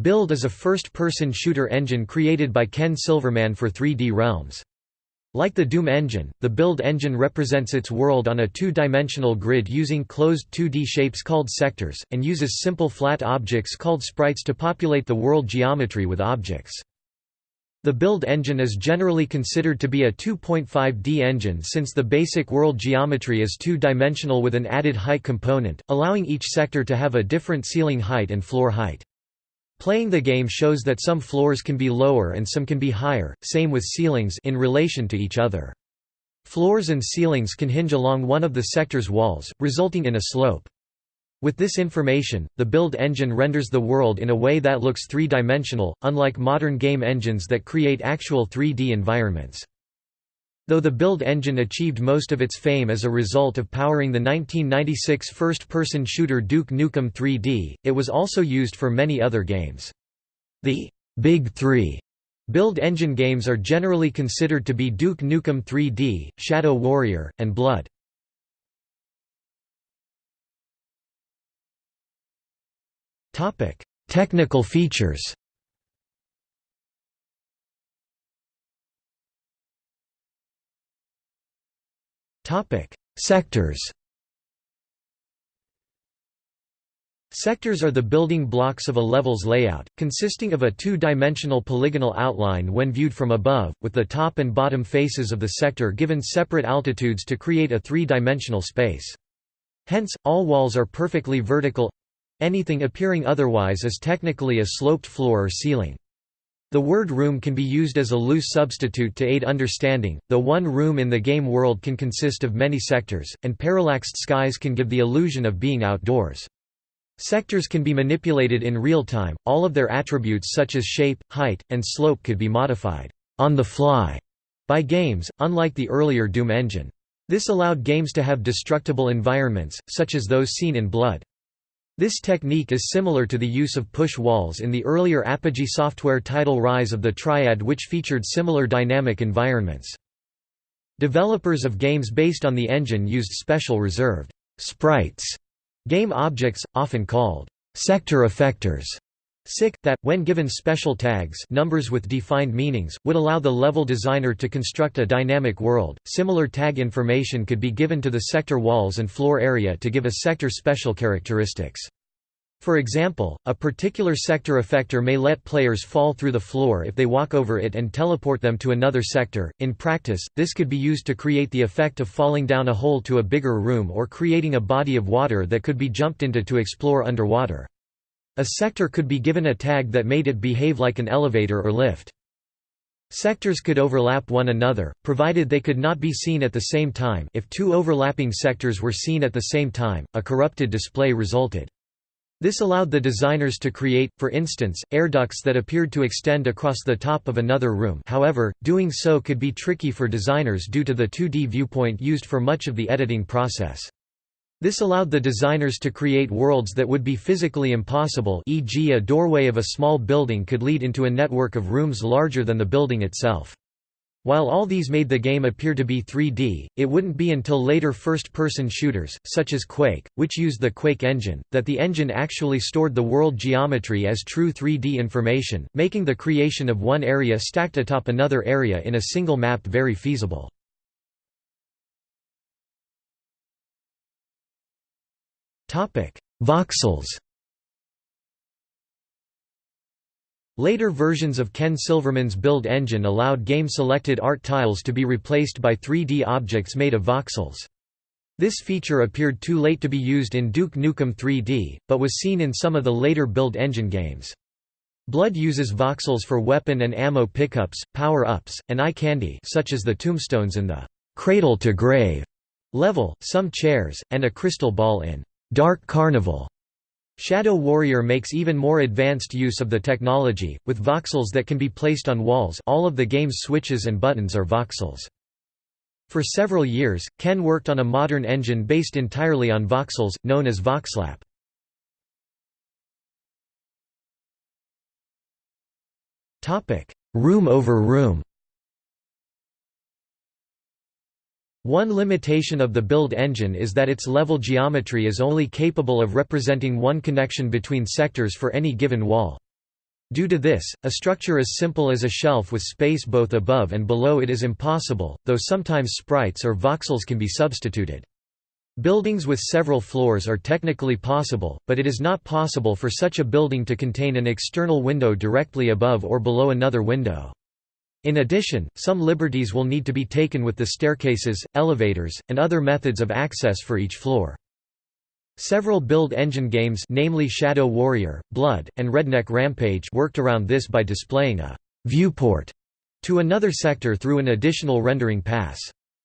Build is a first-person shooter engine created by Ken Silverman for 3D Realms. Like the Doom engine, the Build engine represents its world on a two-dimensional grid using closed 2D shapes called sectors, and uses simple flat objects called sprites to populate the world geometry with objects. The Build engine is generally considered to be a 2.5D engine since the basic world geometry is two-dimensional with an added height component, allowing each sector to have a different ceiling height and floor height. Playing the game shows that some floors can be lower and some can be higher, same with ceilings in relation to each other. Floors and ceilings can hinge along one of the sector's walls, resulting in a slope. With this information, the build engine renders the world in a way that looks three-dimensional, unlike modern game engines that create actual 3D environments. Though the build engine achieved most of its fame as a result of powering the 1996 first-person shooter Duke Nukem 3D, it was also used for many other games. The Big Three build engine games are generally considered to be Duke Nukem 3D, Shadow Warrior, and Blood. Technical features Sectors Sectors are the building blocks of a level's layout, consisting of a two-dimensional polygonal outline when viewed from above, with the top and bottom faces of the sector given separate altitudes to create a three-dimensional space. Hence, all walls are perfectly vertical—anything appearing otherwise is technically a sloped floor or ceiling. The word room can be used as a loose substitute to aid understanding, though one room in the game world can consist of many sectors, and parallaxed skies can give the illusion of being outdoors. Sectors can be manipulated in real time, all of their attributes such as shape, height, and slope could be modified on the fly by games, unlike the earlier Doom engine. This allowed games to have destructible environments, such as those seen in Blood. This technique is similar to the use of push walls in the earlier Apogee software title Rise of the Triad which featured similar dynamic environments. Developers of games based on the engine used special reserved sprites, game objects, often called sector effectors, SIC, that, when given special tags numbers with defined meanings, would allow the level designer to construct a dynamic world. Similar tag information could be given to the sector walls and floor area to give a sector special characteristics. For example, a particular sector effector may let players fall through the floor if they walk over it and teleport them to another sector. In practice, this could be used to create the effect of falling down a hole to a bigger room or creating a body of water that could be jumped into to explore underwater. A sector could be given a tag that made it behave like an elevator or lift. Sectors could overlap one another, provided they could not be seen at the same time if two overlapping sectors were seen at the same time, a corrupted display resulted. This allowed the designers to create, for instance, air ducts that appeared to extend across the top of another room however, doing so could be tricky for designers due to the 2D viewpoint used for much of the editing process. This allowed the designers to create worlds that would be physically impossible e.g. a doorway of a small building could lead into a network of rooms larger than the building itself. While all these made the game appear to be 3D, it wouldn't be until later first-person shooters, such as Quake, which used the Quake engine, that the engine actually stored the world geometry as true 3D information, making the creation of one area stacked atop another area in a single map very feasible. Voxels Later versions of Ken Silverman's build engine allowed game-selected art tiles to be replaced by 3D objects made of voxels. This feature appeared too late to be used in Duke Nukem 3D, but was seen in some of the later build engine games. Blood uses voxels for weapon and ammo pickups, power-ups, and eye candy such as the tombstones in the «cradle to grave» level, some chairs, and a crystal ball in Dark Carnival. Shadow Warrior makes even more advanced use of the technology, with voxels that can be placed on walls all of the game's switches and buttons are voxels. For several years, Ken worked on a modern engine based entirely on voxels, known as Voxlap. room over room One limitation of the build engine is that its level geometry is only capable of representing one connection between sectors for any given wall. Due to this, a structure as simple as a shelf with space both above and below it is impossible, though sometimes sprites or voxels can be substituted. Buildings with several floors are technically possible, but it is not possible for such a building to contain an external window directly above or below another window. In addition, some liberties will need to be taken with the staircases, elevators, and other methods of access for each floor. Several build engine games namely Shadow Warrior, Blood, and Redneck Rampage worked around this by displaying a «viewport» to another sector through an additional rendering pass.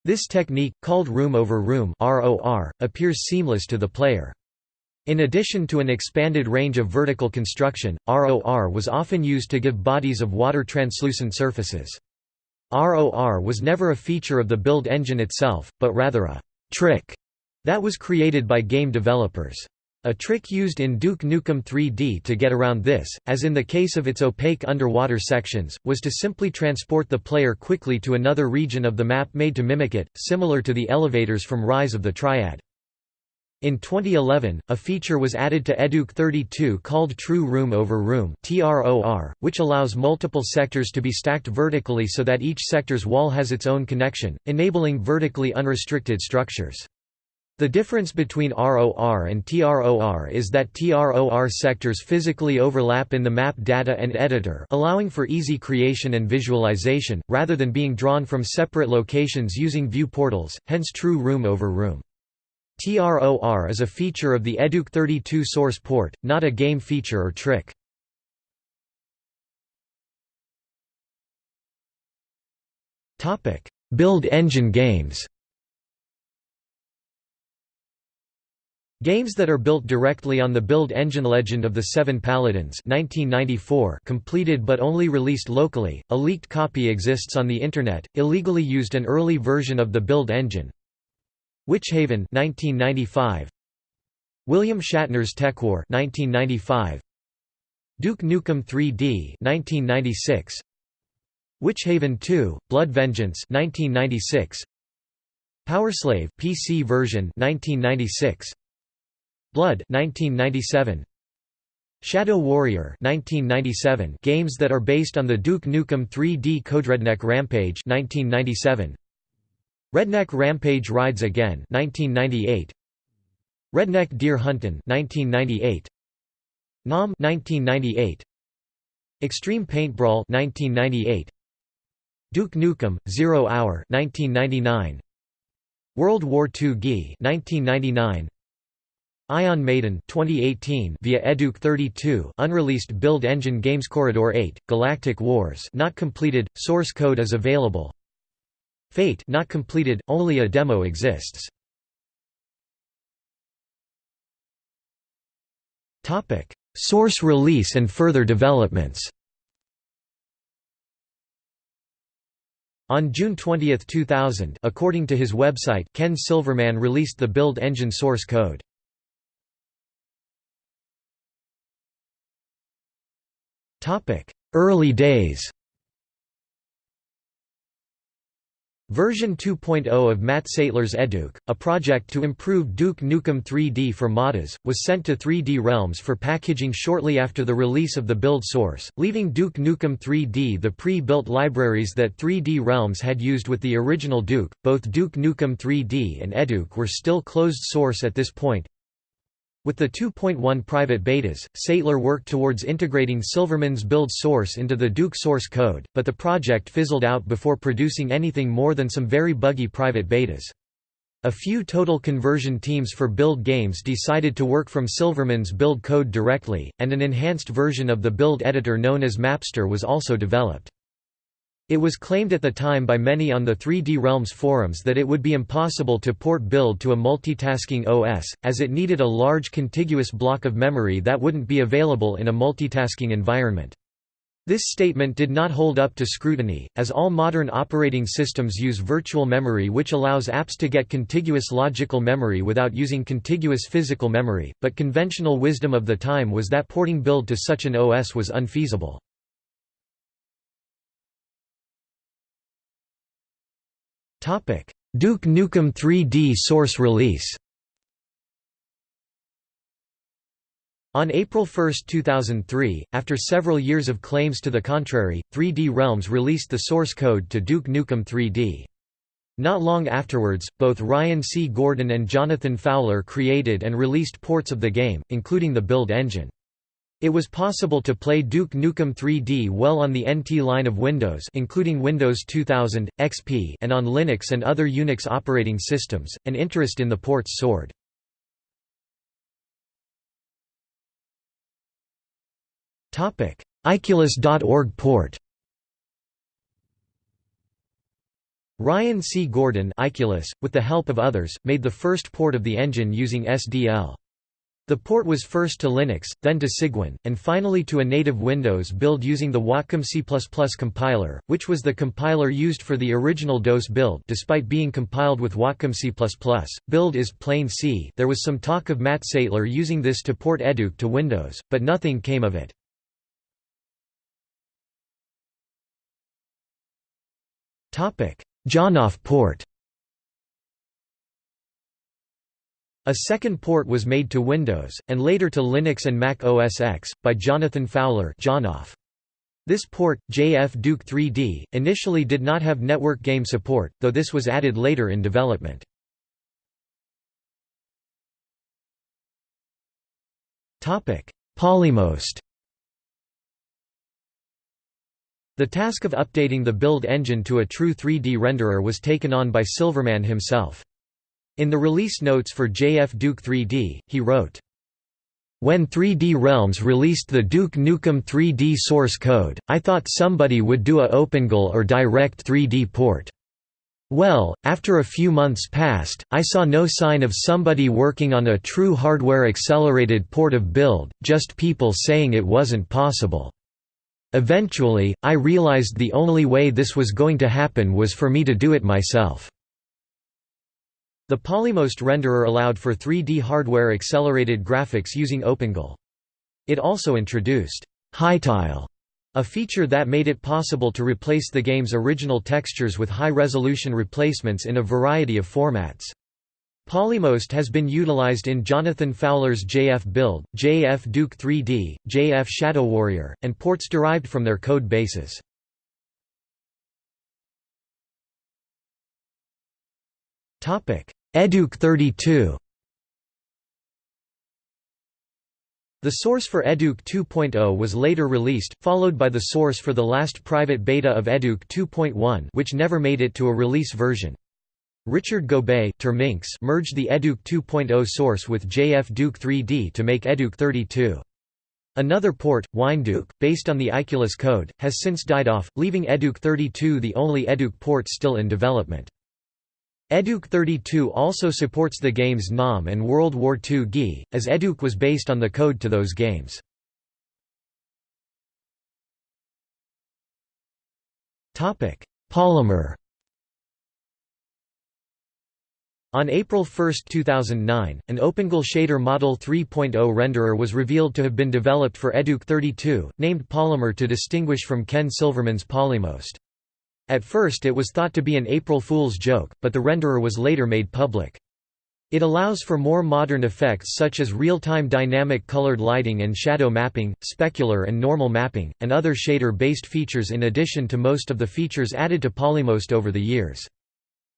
This technique, called room over room appears seamless to the player. In addition to an expanded range of vertical construction, ROR was often used to give bodies of water translucent surfaces. ROR was never a feature of the build engine itself, but rather a «trick» that was created by game developers. A trick used in Duke Nukem 3D to get around this, as in the case of its opaque underwater sections, was to simply transport the player quickly to another region of the map made to mimic it, similar to the elevators from Rise of the Triad. In 2011, a feature was added to Eduke 32 called True Room Over Room which allows multiple sectors to be stacked vertically so that each sector's wall has its own connection, enabling vertically unrestricted structures. The difference between ROR and TROR is that TROR sectors physically overlap in the map data and editor allowing for easy creation and visualization, rather than being drawn from separate locations using view portals, hence true room over room. TROR is a feature of the Eduke 32 source port, not a game feature or trick. Build engine games. Games that are built directly on the build engine Legend of the Seven Paladins 1994 completed but only released locally, a leaked copy exists on the Internet, illegally used an early version of the build engine, Witchaven 1995 William Shatner's TekWar 1995 Duke Nukem 3D 1996 Witchaven 2 Blood Vengeance 1996 Powerslave PC version 1996 Blood 1997 Shadow Warrior 1997 games that are based on the Duke Nukem 3D Code Redneck Rampage 1997 Redneck Rampage Rides Again 1998 Redneck Deer Huntin' 1998 NAM 1998 Extreme Paintbrawl 1998 Duke Nukem Zero Hour 1999 World War II GI 1999 Ion Maiden 2018 via Eduke 32 unreleased build engine games Corridor 8 Galactic Wars not completed source code is available Fate not completed, only a demo exists. Topic: Source release and further developments. On June 20, 2000, according to his website, Ken Silverman released the build engine source code. Topic: Early days. Version 2.0 of Matt Saettler's Eduke, a project to improve Duke Nukem 3D for modders, was sent to 3D Realms for packaging shortly after the release of the build source, leaving Duke Nukem 3D the pre-built libraries that 3D Realms had used with the original Duke. Both Duke Nukem 3D and Eduke were still closed source at this point, with the 2.1 private betas, Saettler worked towards integrating Silverman's build source into the Duke source code, but the project fizzled out before producing anything more than some very buggy private betas. A few total conversion teams for build games decided to work from Silverman's build code directly, and an enhanced version of the build editor known as Mapster was also developed. It was claimed at the time by many on the 3D Realms forums that it would be impossible to port build to a multitasking OS, as it needed a large contiguous block of memory that wouldn't be available in a multitasking environment. This statement did not hold up to scrutiny, as all modern operating systems use virtual memory which allows apps to get contiguous logical memory without using contiguous physical memory, but conventional wisdom of the time was that porting build to such an OS was unfeasible. Duke Nukem 3D source release On April 1, 2003, after several years of claims to the contrary, 3D Realms released the source code to Duke Nukem 3D. Not long afterwards, both Ryan C. Gordon and Jonathan Fowler created and released ports of the game, including the build engine. It was possible to play Duke Nukem 3D well on the NT line of Windows including Windows 2000, XP and on Linux and other Unix operating systems, and interest in the ports soared. Icculus.org port Ryan C. Gordon Icculus, with the help of others, made the first port of the engine using SDL. The port was first to Linux, then to Cygwin, and finally to a native Windows build using the Watcom C++ compiler, which was the compiler used for the original DOS build despite being compiled with Watcom C++. Build is plain C there was some talk of Matt Saettler using this to port Eduke to Windows, but nothing came of it. JonoF port A second port was made to Windows, and later to Linux and Mac OS X, by Jonathan Fowler. This port, JF Duke 3D, initially did not have network game support, though this was added later in development. Polymost The task of updating the build engine to a true 3D renderer was taken on by Silverman himself. In the release notes for JF Duke 3D, he wrote, when 3D Realms released the Duke Nukem 3D source code, I thought somebody would do a OpenGL or Direct 3D port. Well, after a few months passed, I saw no sign of somebody working on a true hardware-accelerated port of build, just people saying it wasn't possible. Eventually, I realized the only way this was going to happen was for me to do it myself. The Polymost renderer allowed for 3D hardware-accelerated graphics using OpenGL. It also introduced high-tile, a feature that made it possible to replace the game's original textures with high-resolution replacements in a variety of formats. Polymost has been utilized in Jonathan Fowler's JF Build, JF Duke 3D, JF Shadow Warrior, and ports derived from their code bases. Eduke 32 The source for Eduke 2.0 was later released, followed by the source for the last private beta of Eduke 2.1 which never made it to a release version. Richard Gobeille merged the Eduke 2.0 source with JF Duke 3D to make Eduke 32. Another port, WineDuke, based on the Icculus code, has since died off, leaving Eduke 32 the only Eduke port still in development. Eduke 32 also supports the games NAM and World War II GI, as Eduke was based on the code to those games. Polymer On April 1, 2009, an OpenGL Shader Model 3.0 renderer was revealed to have been developed for Eduke 32, named Polymer to distinguish from Ken Silverman's Polymost. At first it was thought to be an April Fool's joke, but the renderer was later made public. It allows for more modern effects such as real-time dynamic colored lighting and shadow mapping, specular and normal mapping, and other shader-based features in addition to most of the features added to Polymost over the years.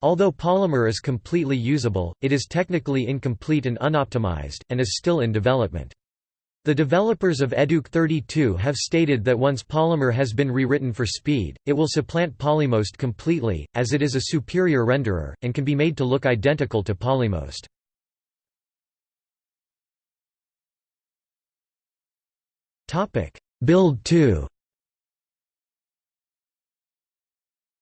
Although Polymer is completely usable, it is technically incomplete and unoptimized, and is still in development. The developers of Eduke 32 have stated that once Polymer has been rewritten for speed, it will supplant Polymost completely, as it is a superior renderer, and can be made to look identical to Polymost. Build 2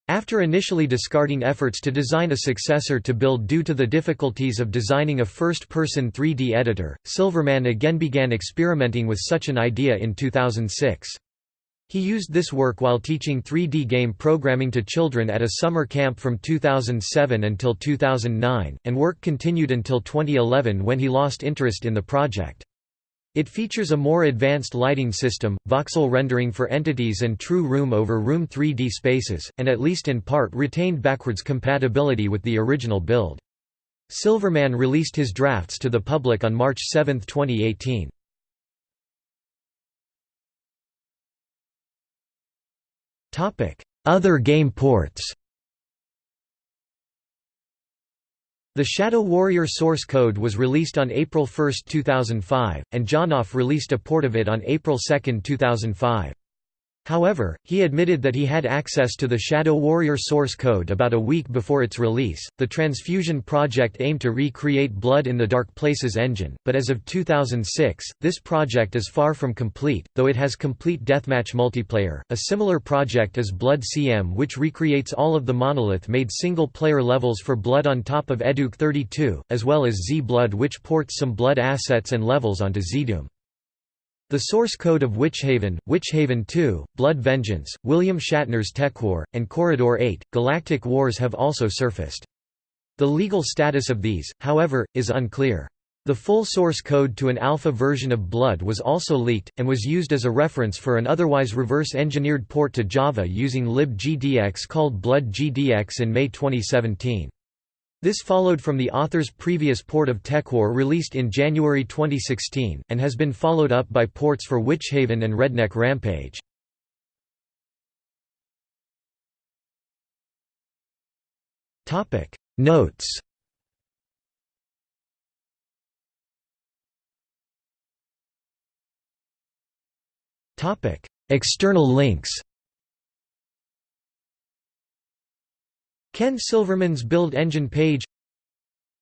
After initially discarding efforts to design a successor to Build due to the difficulties of designing a first-person 3D editor, Silverman again began experimenting with such an idea in 2006. He used this work while teaching 3D game programming to children at a summer camp from 2007 until 2009, and work continued until 2011 when he lost interest in the project. It features a more advanced lighting system, voxel rendering for entities and true room over room 3D spaces, and at least in part retained backwards compatibility with the original build. Silverman released his drafts to the public on March 7, 2018. Other game ports The Shadow Warrior source code was released on April 1, 2005, and JonoF released a port of it on April 2, 2005. However, he admitted that he had access to the Shadow Warrior source code about a week before its release. The Transfusion project aimed to recreate Blood in the Dark Places engine, but as of 2006, this project is far from complete, though it has complete deathmatch multiplayer. A similar project is Blood CM, which recreates all of the monolith made single player levels for Blood on top of Eduke 32, as well as Z Blood, which ports some Blood assets and levels onto ZDoom. The source code of Witchaven, Witchaven 2, Blood Vengeance, William Shatner's TekWar, and Corridor 8, Galactic Wars have also surfaced. The legal status of these, however, is unclear. The full source code to an alpha version of Blood was also leaked, and was used as a reference for an otherwise reverse-engineered port to Java using libgdx called Blood GDX in May 2017. This followed from the author's previous port of TekWar released in January 2016, and has been followed up by ports for Witchaven and Redneck Rampage. Notes External links Ken Silverman's Build Engine page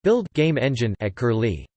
Build game engine at Curlie